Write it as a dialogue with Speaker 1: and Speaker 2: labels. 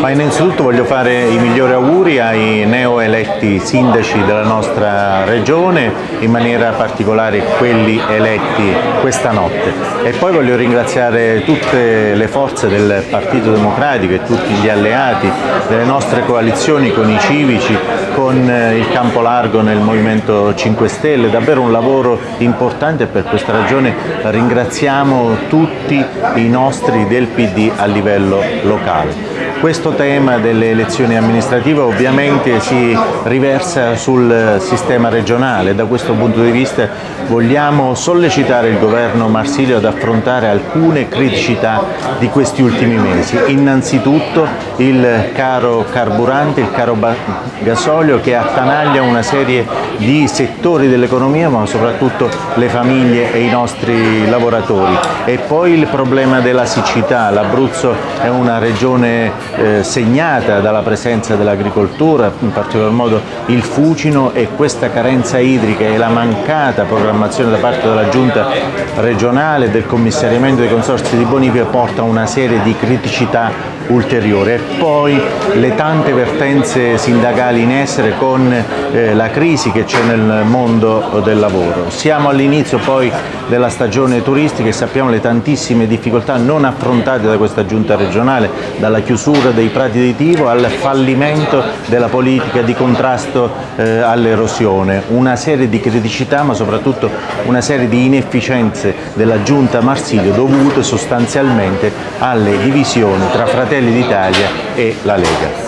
Speaker 1: Ma innanzitutto voglio fare i migliori auguri ai neoeletti sindaci della nostra regione, in maniera particolare quelli eletti questa notte. E poi voglio ringraziare tutte le forze del Partito Democratico e tutti gli alleati delle nostre coalizioni con i civici, con il Campo Largo nel Movimento 5 Stelle, davvero un lavoro importante e per questa ragione ringraziamo tutti i nostri del PD a livello locale. Questo tema delle elezioni amministrative ovviamente si riversa sul sistema regionale, da questo punto di vista vogliamo sollecitare il governo Marsilio ad affrontare alcune criticità di questi ultimi mesi. Innanzitutto il caro carburante, il caro gasolio che attanaglia una serie di settori dell'economia ma soprattutto le famiglie e i nostri lavoratori. E poi il problema della siccità, l'Abruzzo è una regione eh, segnata dalla presenza dell'agricoltura, in particolar modo il fucino e questa carenza idrica e la mancata programmazione da parte della giunta regionale del commissariamento dei consorsi di bonifica porta a una serie di criticità ulteriori e poi le tante vertenze sindacali in essere con eh, la crisi che c'è nel mondo del lavoro. Siamo all'inizio poi della stagione turistica e sappiamo le tantissime difficoltà non affrontate da questa giunta regionale, dalla chiusura dei prati di Tivo al fallimento della politica di contrasto eh, all'erosione, una serie di criticità ma soprattutto una serie di inefficienze della giunta Marsilio dovute sostanzialmente alle divisioni tra Fratelli d'Italia e la Lega.